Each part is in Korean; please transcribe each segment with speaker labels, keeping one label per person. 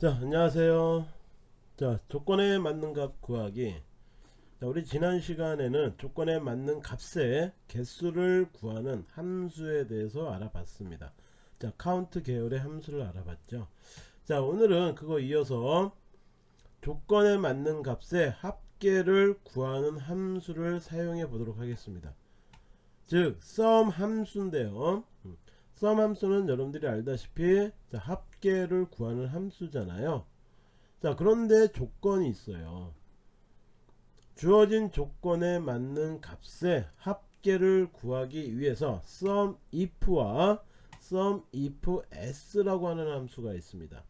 Speaker 1: 자 안녕하세요. 자 조건에 맞는 값 구하기. 자, 우리 지난 시간에는 조건에 맞는 값의 개수를 구하는 함수에 대해서 알아봤습니다. 자 카운트 계열의 함수를 알아봤죠. 자 오늘은 그거 이어서 조건에 맞는 값의 합계를 구하는 함수를 사용해 보도록 하겠습니다. 즉 sum 함수인데요 음, sum 함수는 여러분들이 알다시피 자, 합계를 구하는 함수잖아요. 자 그런데 조건이 있어요. 주어진 조건에 맞는 값의 합계를 구하기 위해서 sum if와 sum if s라고 하는 함수가 있습니다.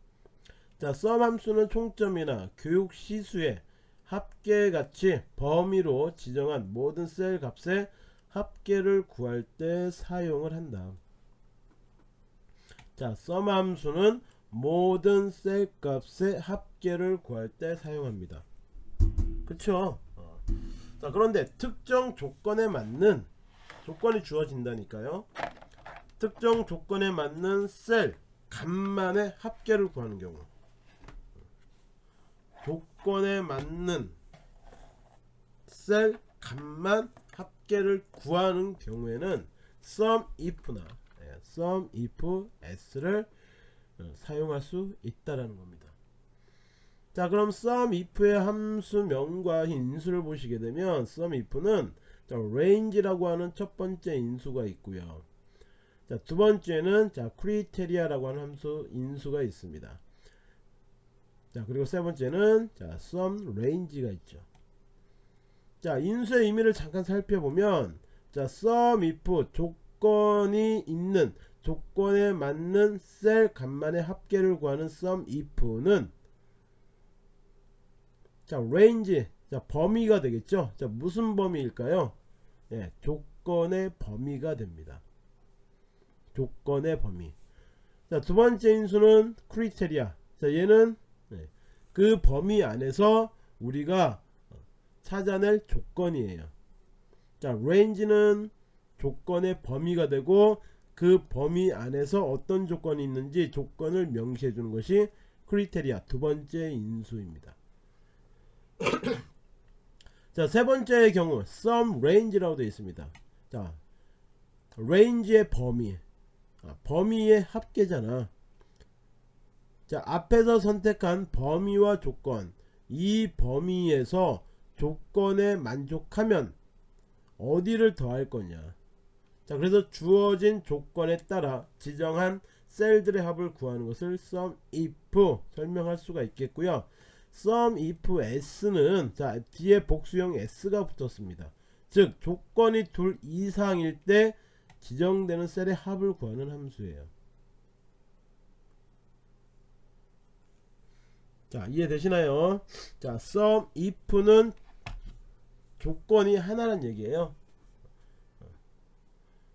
Speaker 1: 자 sum 함수는 총점이나 교육 시수의 합계같이 범위로 지정한 모든 셀 값의 합계를 구할 때 사용을 한다 자 sum 함수는 모든 셀 값의 합계를 구할 때 사용합니다. 그쵸? 어. 자 그런데 특정 조건에 맞는 조건이 주어진다니까요. 특정 조건에 맞는 셀 값만의 합계를 구하는 경우. 조건에 맞는 셀 값만 합계를 구하는 경우에는 sum if나 예, sum if s를 어, 사용할 수 있다라는 겁니다. 자 그럼 sum if의 함수명과 인수를 보시게 되면 sum if는 자, range라고 하는 첫 번째 인수가 있고요. 자, 두 번째는 자, criteria라고 하는 함수 인수가 있습니다. 자, 그리고 세 번째는 자, sum range가 있죠. 자, 인수의 의미를 잠깐 살펴보면 자, sum if 조 건이 있는 조건에 맞는 셀 값만의 합계를 구하는 sum if는 자 range 자 범위가 되겠죠? 자 무슨 범위일까요? 예, 조건의 범위가 됩니다. 조건의 범위. 자 두번째 인수는 criteria 자 얘는 예, 그 범위 안에서 우리가 찾아낼 조건이에요. 자 range는 조건의 범위가 되고 그 범위 안에서 어떤 조건이 있는지 조건을 명시해 주는 것이 criteria 두 번째 인수입니다. 자, 세 번째의 경우 sum range라고 되어 있습니다. 자, range의 범위. 아, 범위의 합계잖아. 자, 앞에서 선택한 범위와 조건. 이 범위에서 조건에 만족하면 어디를 더할 거냐. 자 그래서 주어진 조건에 따라 지정한 셀들의 합을 구하는 것을 sum if 설명할 수가 있겠고요. sum if s는 자 뒤에 복수형 s가 붙었습니다. 즉 조건이 둘 이상일 때 지정되는 셀의 합을 구하는 함수예요. 자 이해되시나요? 자 sum if는 조건이 하나란 얘기예요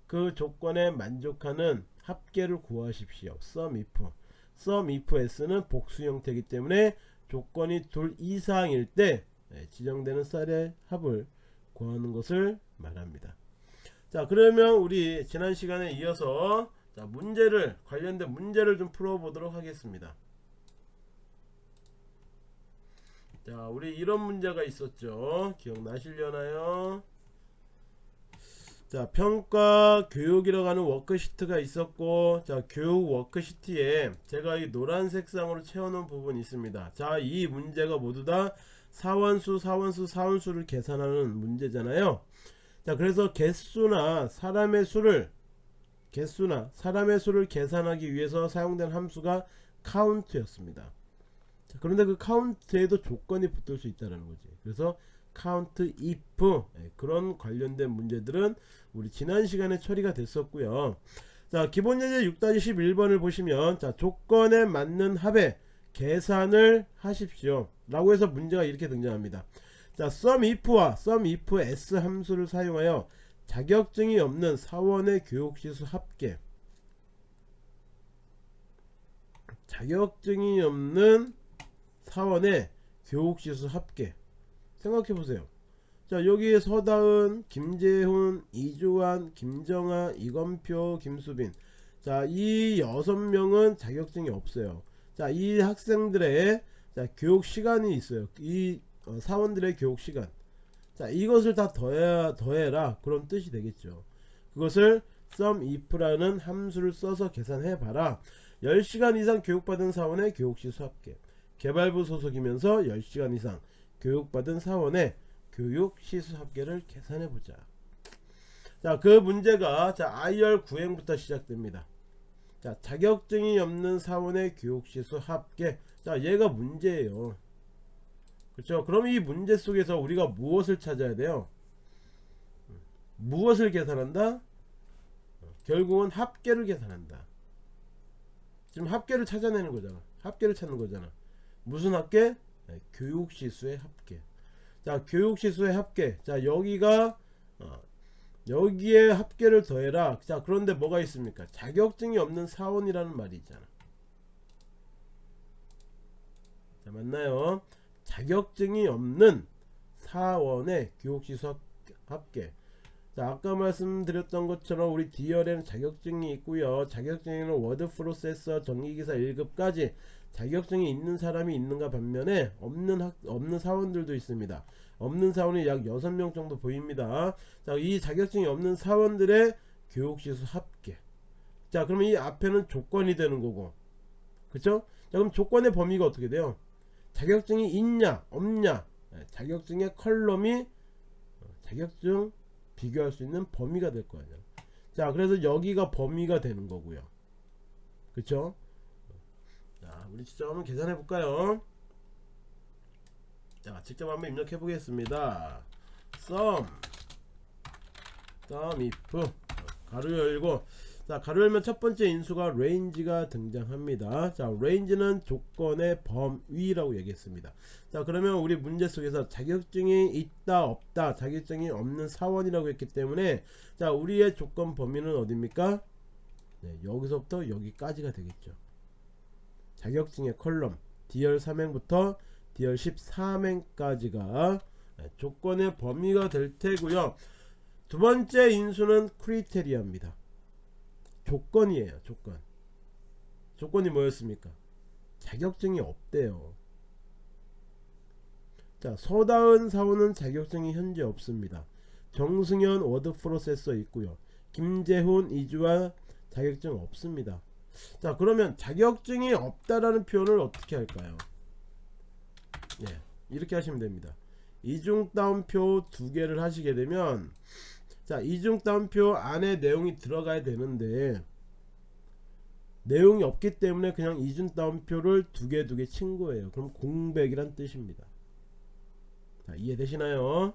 Speaker 1: 그 조건에 만족하는 합계를 구하십시오. sum if. sum if s는 복수 형태이기 때문에 조건이 둘 이상일 때 네, 지정되는 쌀의 합을 구하는 것을 말합니다. 자 그러면 우리 지난 시간에 이어서 자 문제를 관련된 문제를 좀 풀어보도록 하겠습니다. 자 우리 이런 문제가 있었죠. 기억나시려나요? 자 평가 교육이라고 하는 워크시트가 있었고 자 교육 워크시트에 제가 이 노란 색상으로 채워놓은 부분이 있습니다. 자 이 문제가 모두 다 사원수 사원수 사원수를 계산하는 문제잖아요. 자 그래서 개수나 사람의 수를 개수나 사람의 수를 계산하기 위해서 사용된 함수가 카운트였습니다. 자, 그런데 그 카운트에도 조건이 붙을 수 있다는 거지. 그래서 count if. 예, 그런 관련된 문제들은 우리 지난 시간에 처리가 됐었고요. 자 기본 예제 6-11번을 보시면 자 조건에 맞는 합의 계산을 하십시오. 라고 해서 문제가 이렇게 등장합니다. 자 sum if와 sum if s 함수를 사용하여 자격증이 없는 사원의 교육시수 합계. 자격증이 없는 사원의 교육시수 합계 생각해보세요 자 여기에 서다은 김재훈 이주환 김정아 이건표 김수빈 자이 여섯 명은 자격증이 없어요 자, 이 학생들의 자, 교육 시간이 있어요. 이 어, 사원들의 교육 시간. 자, 이것을 다 더해, 더해라. 그런 뜻이 되겠죠. 그것을 sum if라는 함수를 써서 계산해 봐라. 10시간 이상 교육받은 사원의 교육시 수합계. 개발부 소속이면서 10시간 이상 교육받은 사원의 교육 시수 합계를 계산해 보자. 자, 그 문제가 자, IR 구행부터 시작됩니다. 자, 자격증이 없는 사원의 교육 시수 합계. 자, 얘가 문제예요. 그렇죠? 그럼 이 문제 속에서 우리가 무엇을 찾아야 돼요? 무엇을 계산한다? 결국은 합계를 계산한다. 지금 합계를 찾아내는 거잖아. 합계를 찾는 거잖아. 무슨 합계? 네, 교육시수의 합계. 자, 교육시수의 합계. 자, 여기가 어, 여기에 합계를 더해라. 자, 그런데 뭐가 있습니까? 자격증이 없는 사원이라는 말이 있잖아. 자, 맞나요? 자격증이 없는 사원의 교육시수 합계. 자, 아까 말씀드렸던 것처럼 우리 D열에는 자격증이 있고요. 자격증에는 워드 프로세서 전기기사 1급까지 자격증이 있는 사람이 있는가 반면에 없는 학, 없는 사원들도 있습니다. 없는 사원이 약 6명 정도 보입니다. 자, 이 자격증이 없는 사원들의 교육시수 합계. 자, 그러면 이 앞에는 조건이 되는 거고. 그쵸? 자, 그럼 조건의 범위가 어떻게 돼요? 자격증이 있냐, 없냐. 네, 자격증의 컬럼이 어, 자격증 비교할 수 있는 범위가 될 거 아니야. 자, 그래서 여기가 범위가 되는 거고요. 그쵸? 자, 우리 직접 한번 계산해 볼까요? 자, 직접 한번 입력해 보겠습니다. sum sum if. 가로 열고. 자 가로 열면 첫 번째 인수가 range가 등장합니다. 자 range는 조건의 범위라고 얘기했습니다. 자 그러면 우리 문제 속에서 자격증이 있다 없다 자격증이 없는 사원이라고 했기 때문에 자 우리의 조건 범위는 어딥니까? 네, 여기서부터 여기까지가 되겠죠 자격증의 컬럼 D열 3행부터 D열 13행까지가 네, 조건의 범위가 될 테고요. 두 번째 인수는 크리테리아입니다. 조건이에요 조건. 조건이 뭐였습니까? 자격증이 없대요. 자 서다은 사원은 자격증이 현재 없습니다. 정승현 워드 프로세서 있고요. 김재훈 이주와 자격증 없습니다 자 그러면 자격증이 없다라는 표현을 어떻게 할까요? 예 이렇게 하시면 됩니다. 이중 따옴표 두 개를 하시게 되면 자 이중 따옴표 안에 내용이 들어가야 되는데 내용이 없기 때문에 그냥 이중 따옴표를 두 개 두 개 친 거예요. 그럼 공백이란 뜻입니다. 자 이해되시나요?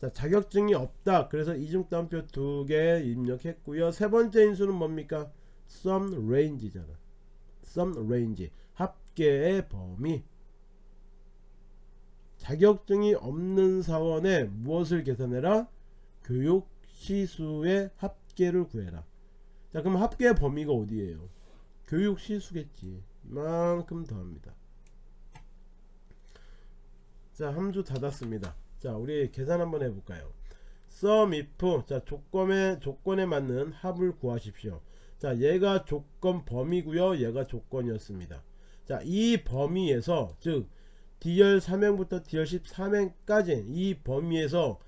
Speaker 1: 자 자격증이 없다. 그래서 이중 따옴표 두 개 입력했고요. 세 번째 인수는 뭡니까 sum range잖아. Sum range. 합계의 범위. 자격증이 없는 사원에 무엇을 계산해라? 교육 시수의 합계를 구해라. 자 그럼 합계 범위가 어디에요? 교육 시수겠지. 이만큼 더합니다. 자 함수 닫았습니다. 자 우리 계산 한번 해볼까요? Sum if 자 조건에 조건에 맞는 합을 구하십시오 자 얘가 조건 범위고요. 얘가 조건이었습니다. 자 이 범위에서 즉 D열 3행부터 D열 13행까지 이 범위에서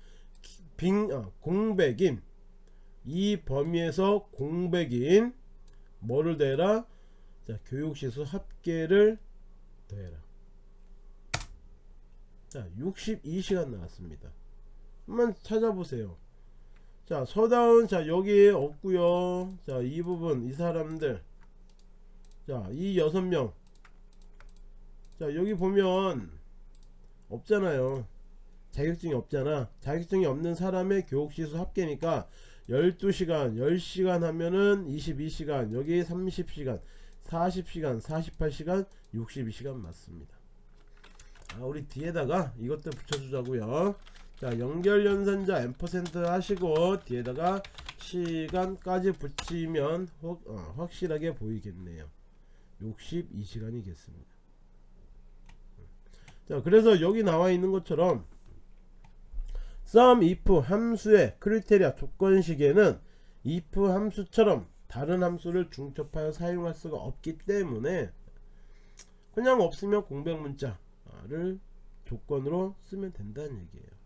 Speaker 1: 빙 어, 공백인 이 범위에서 공백인 뭐를 더해라? 자 교육시수 합계를 더해라. 자 62시간 나왔습니다. 한번 찾아보세요 자 서다운 자 여기 없구요. 자 이 부분 이 사람들. 자 이 여섯 명 자 여기 보면 없잖아요. 자격증이 없잖아. 자격증이 없는 사람의 교육시수 합계니까 12시간 10시간 하면은 22시간 여기 30시간 40시간 48시간 62시간 맞습니다. 아, 우리 뒤에다가 이것도 붙여주자고요 자 연결 연산자 앰퍼센트 하시고 뒤에다가 시간까지 붙이면 확, 어, 확실하게 보이겠네요 62시간이겠습니다 자 그래서 여기 나와 있는 것처럼 sum if 함수의 크리테리아 조건식에는 if 함수처럼 다른 함수를 중첩하여 사용할 수가 없기 때문에 그냥 없으면 공백 문자를 조건으로 쓰면 된다는 얘기예요.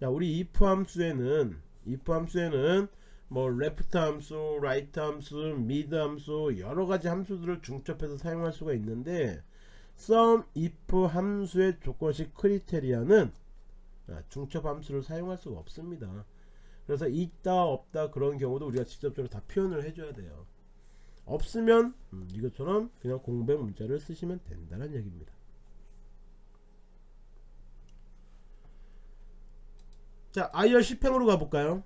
Speaker 1: 자, 우리 if 함수에는 if 함수에는 뭐 left 함수, right 함수, mid 함수 여러 가지 함수들을 중첩해서 사용할 수가 있는데 sum if 함수의 조건식 크리테리아는 아, 중첩 함수를 사용할 수가 없습니다. 그래서 있다 없다 그런 경우도 우리가 직접적으로 다 표현을 해줘야 돼요. 없으면 음, 이것처럼 그냥 공백 문자를 쓰시면 된다는 얘기입니다. 자 IR 10행으로 가볼까요?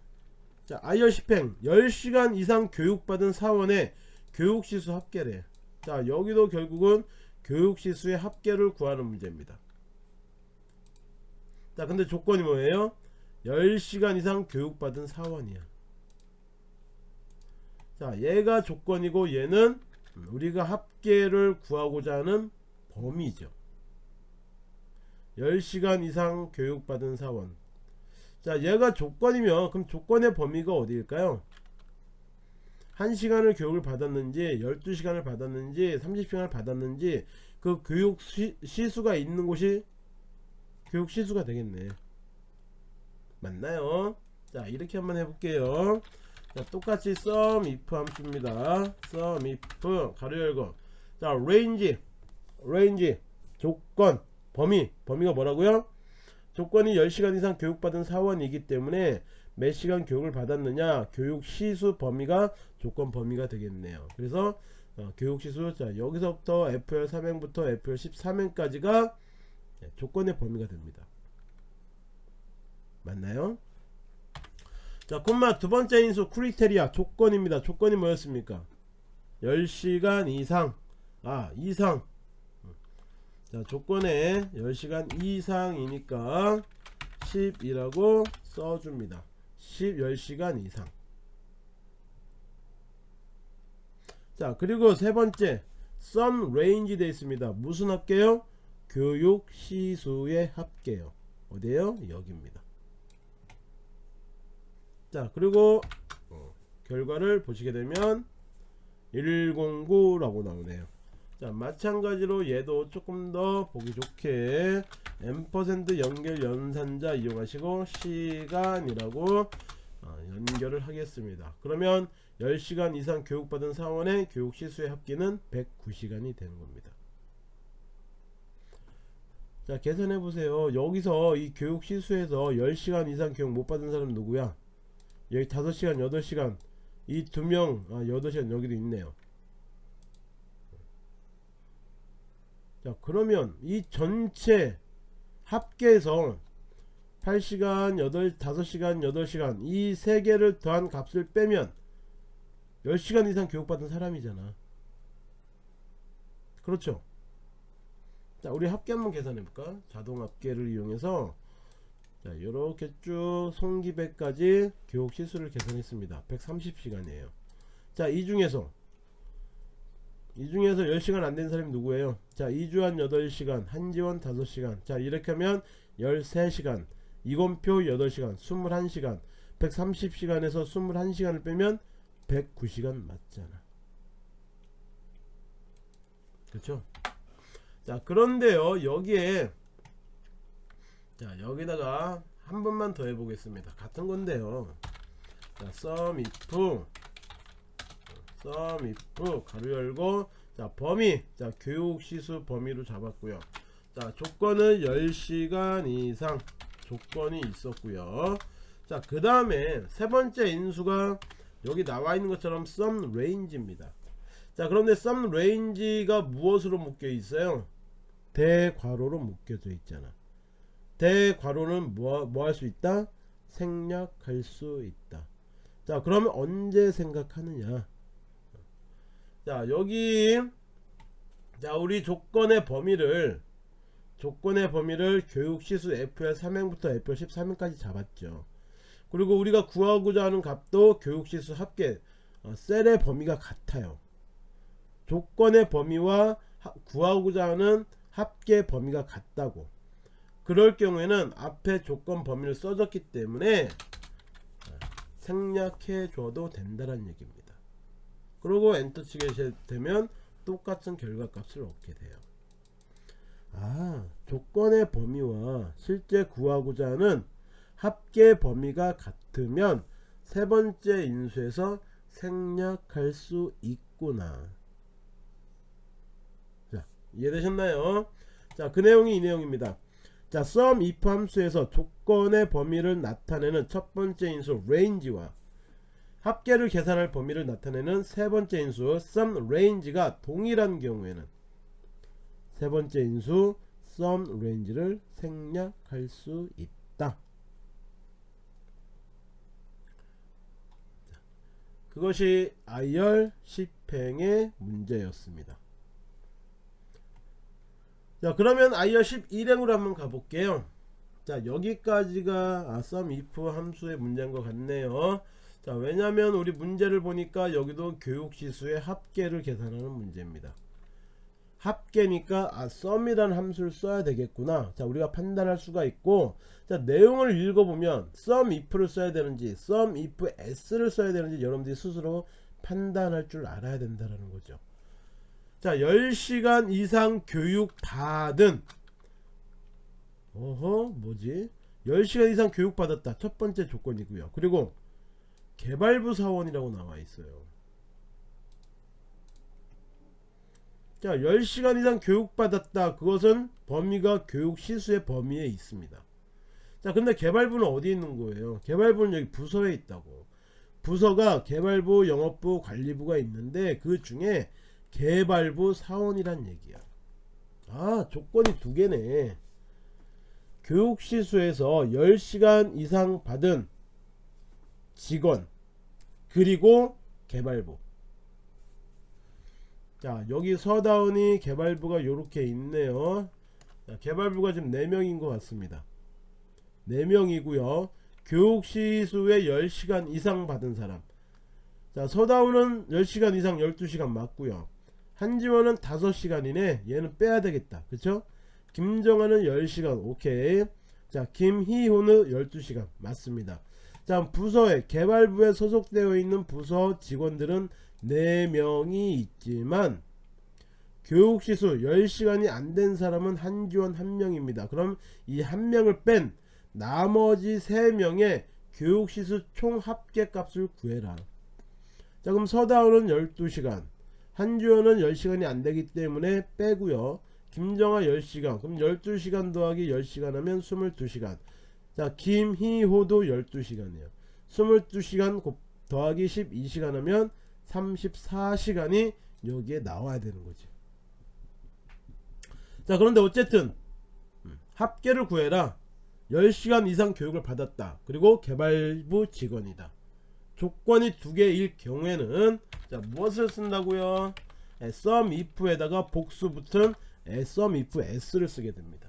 Speaker 1: 자 IR 10행. 10시간 이상 교육받은 사원의 교육시수 합계래. 자 여기도 결국은 교육시수의 합계를 구하는 문제입니다. 자 근데 조건이 뭐예요? 10시간 이상 교육받은 사원이야. 자 얘가 조건이고 얘는 우리가 합계를 구하고자 하는 범위죠. 10시간 이상 교육받은 사원 자 얘가 조건이면 그럼 조건의 범위가 어디일까요? 1시간을 교육을 받았는지 12시간을 받았는지 30시간을 받았는지 그 교육 시, 시수가 있는 곳이 교육 시수가 되겠네. 맞나요? 자 이렇게 한번 해볼게요. 자 똑같이 sum if 함수입니다. sum if 가로 열고. 자 range range 조건 범위 범위가 뭐라고요 조건이 10시간 이상 교육받은 사원이기 때문에 몇 시간 교육을 받았느냐 교육 시수 범위가 조건 범위가 되겠네요. 그래서 어, 교육 시수 자 여기서부터 FL 3행부터 FL 13행까지가 조건의 범위가 됩니다. 맞나요? 자 콤마 두 번째 인수 크리테리아 조건입니다. 조건이 뭐였습니까? 10시간 이상. 아 이상 자 조건에 10시간 이상이니까 10이라고 써줍니다. 10 10시간 이상. 자 그리고 세 번째 some range 되어 있습니다. 무슨 합계요? 교육 시수의 합계요. 어디에요? 여기입니다. 자 그리고 어, 결과를 보시게 되면 109라고 나오네요 자 마찬가지로 얘도 조금 더 보기 좋게 m% 연결 연산자 이용하시고 시간이라고 어, 연결을 하겠습니다. 그러면 10시간 이상 교육받은 사원의 교육 시수의 합계는 109시간이 되는 겁니다. 자 계산해 보세요. 여기서 이 교육 시수에서 10시간 이상 교육 못 받은 사람 누구야? 여기 5시간 8시간 이 두명 아, 8시간 여기도 있네요 자 그러면 이 전체 합계해서 8시간 8 5시간 8시간 이 세 개를 더한 값을 빼면 10시간 이상 교육받은 사람이잖아. 그렇죠? 자 우리 합계 한번 계산해 볼까? 자동 합계를 이용해서 자 이렇게 쭉 송기배까지 교육 시수를 계산했습니다. 130시간이에요. 자 이 중에서 이 중에서 10시간 안 된 사람이 누구예요? 자 이주한 8시간 한지원 5시간. 자 이렇게 하면 13시간 이건표 8시간 21시간. 130시간에서 21시간을 빼면 109시간 맞잖아. 그렇죠? 자 그런데요 여기에 자 여기다가 한 번만 더 해보겠습니다. 같은 건데요. 자 sum if sum if 가로 열고 자 범위. 자 교육시수 범위로 잡았고요. 자 조건은 10시간 이상 조건이 있었고요. 자그 다음에 세 번째 인수가 여기 나와 있는 것처럼 sum range입니다. 자 그런데 sum range가 무엇으로 묶여 있어요? 대괄호로 묶여져 있잖아. 대괄호는 뭐 할 수 있다? 생략할 수 있다. 자 그러면 언제 생각하느냐 자 여기 자 우리 조건의 범위를 조건의 범위를 교육시수 FL 3행부터 FL 13행까지 잡았죠. 그리고 우리가 구하고자 하는 값도 교육시수 합계 어, 셀의 범위가 같아요. 조건의 범위와 하, 구하고자 하는 합계 범위가 같다고. 그럴 경우에는 앞에 조건 범위를 써줬기 때문에 생략해 줘도 된다는 얘기입니다 그리고 엔터 치게 되면 똑같은 결과값을 얻게 돼요. 아, 조건의 범위와 실제 구하고자 하는 합계 범위가 같으면 세 번째 인수에서 생략할 수 있구나. 자, 이해되셨나요? 자, 그 내용이 이 내용입니다. 자, sum if 함수에서 조건의 범위를 나타내는 첫 번째 인수 range와 합계를 계산할 범위를 나타내는 세 번째 인수 sum range가 동일한 경우에는 세 번째 인수 sum range를 생략할 수 있다. 그것이 IR 10행의 문제였습니다. 자 그러면 IR 11행으로 한번 가볼게요. 자 여기까지가 아, sum if 함수의 문제인 것 같네요. 자 왜냐면 우리 문제를 보니까 여기도 교육시수의 합계를 계산하는 문제입니다. 합계니까 아 sum이라는 함수를 써야 되겠구나. 자 우리가 판단할 수가 있고 자 내용을 읽어보면 sum if를 써야 되는지 sum if s를 써야 되는지 여러분들이 스스로 판단할 줄 알아야 된다는 거죠. 자 10시간 이상 교육 받은. 어허 뭐지? 10시간 이상 교육 받았다. 첫 번째 조건이고요. 그리고 개발부 사원이라고 나와 있어요. 자 10시간 이상 교육받았다. 그것은 범위가 교육 시수의 범위에 있습니다. 자 근데 개발부는 어디 있는 거예요? 개발부는 여기 부서에 있다고. 부서가 개발부 영업부 관리부가 있는데 그 중에 개발부 사원이란 얘기야. 아 조건이 두 개네. 교육 시수에서 10시간 이상 받은 직원 그리고 개발부. 자 여기 서다운이 개발부가 요렇게 있네요. 자, 개발부가 지금 4명인 것 같습니다. 4명이고요. 교육시수에 10시간 이상 받은 사람. 자 서다운은 10시간 이상 12시간 맞고요. 한지원은 5시간이네. 얘는 빼야 되겠다. 그쵸? 김정아는 10시간 오케이. 자 김희호는 12시간. 맞습니다 자 부서에 개발부에 소속되어 있는 부서 직원들은 4명이 있지만 교육시수 10시간이 안 된 사람은 한지원 1명입니다. 그럼 이 1명을 뺀 나머지 3명의 교육시수 총 합계값을 구해라. 자 그럼 서다운은 12시간 한지원은 10시간이 안되기 때문에 빼고요. 김정아 10시간 그럼 12시간 더하기 10시간 하면 22시간 자 김희호도 12시간이에요. 22시간 더하기 12시간 하면 34시간이 여기에 나와야 되는 거지. 자 그런데 어쨌든 음, 합계를 구해라. 10시간 이상 교육을 받았다. 그리고 개발부 직원이다. 조건이 두 개일 경우에는 자 무엇을 쓴다고요? sum if에다가 복수 붙은 sum if s를 쓰게 됩니다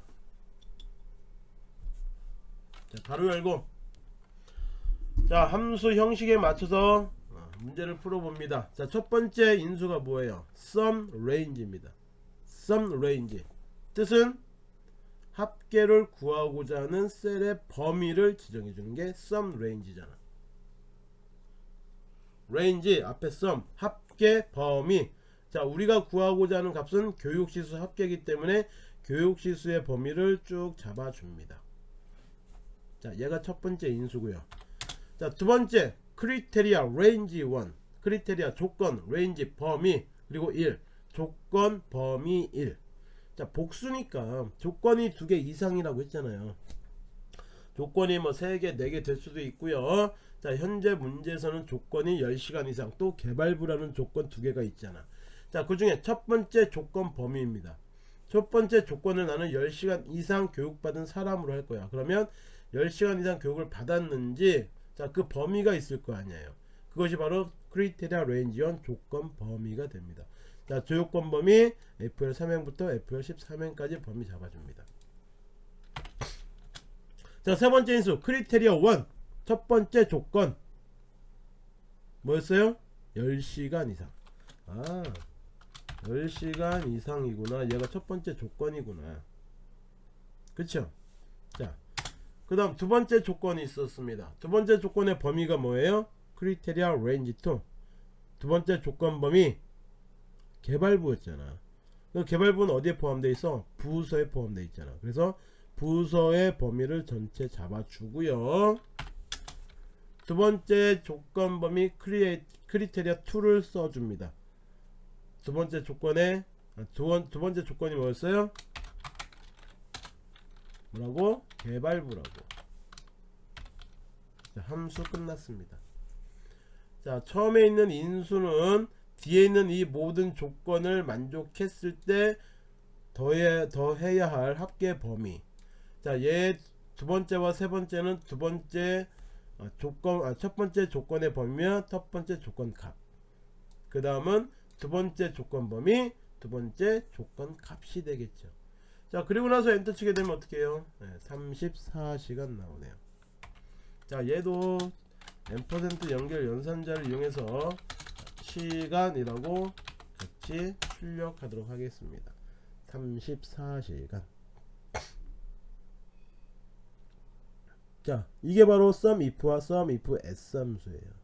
Speaker 1: 자 바로 열고 자 함수 형식에 맞춰서 문제를 풀어봅니다. 자, 첫 번째 인수가 뭐예요? sum range입니다. sum range. 뜻은 합계를 구하고자 하는 셀의 범위를 지정해 주는 게 sum range잖아. range 앞에 sum 합계 범위. 자, 우리가 구하고자 하는 값은 교육시수 합계이기 때문에 교육시수의 범위를 쭉 잡아줍니다. 자, 얘가 첫 번째 인수고요. 자, 두 번째 criteria range 1 criteria 조건 range 범위 그리고 1 조건 범위 1 자 복수니까 조건이 두 개 이상이라고 했잖아요. 조건이 뭐 3개 4개 될 수도 있고요. 자 현재 문제에서는 조건이 10시간 이상 또 개발부라는 조건 두 개가 있잖아. 자 그 중에 첫 번째 조건 범위입니다. 첫 번째 조건을 나는 10시간 이상 교육받은 사람으로 할 거야. 그러면 10시간 이상 교육을 받았는지 자, 그 범위가 있을 거 아니에요. 그것이 바로 criteria range one 조건 범위가 됩니다. 자, 조건 범위 F열 3행부터 F열 13행까지 범위 잡아줍니다. 자, 세 번째 인수 criteria 1. 첫 번째 조건 뭐였어요? 10시간 이상. 아, 10시간 이상이구나. 얘가 첫 번째 조건이구나. 그쵸? 자, 그 다음 두 번째 조건이 있었습니다 두 번째 조건의 범위가 뭐예요 criteria range 2 두 번째 조건 범위 개발부였잖아. 그 개발부는 어디에 포함되어 있어? 부서에 포함되어 있잖아. 그래서 부서의 범위를 전체 잡아주고요. 두 번째 조건 범위 crite, criteria 2를 써줍니다. 두 번째 조건에 아, 두, 번, 두 번째 조건이 뭐였어요? 뭐라고? 개발부라고. 자, 함수 끝났습니다. 자, 처음에 있는 인수는 뒤에 있는 이 모든 조건을 만족했을 때 더해, 더해야 할 합계 범위. 자, 얘 두 번째와 세 번째는 두 번째 아, 조건, 아, 첫 번째 조건의 범위와 첫 번째 조건 값. 그 다음은 두 번째 조건 범위, 두 번째 조건 값이 되겠죠. 자, 그리고 나서 엔터 치게 되면 어떻게 해요? 네, 34시간 나오네요. 자, 얘도 n% 연결 연산자를 이용해서 시간이라고 같이 출력하도록 하겠습니다. 34시간. 자, 이게 바로 sum if와 sum if s 함수예요.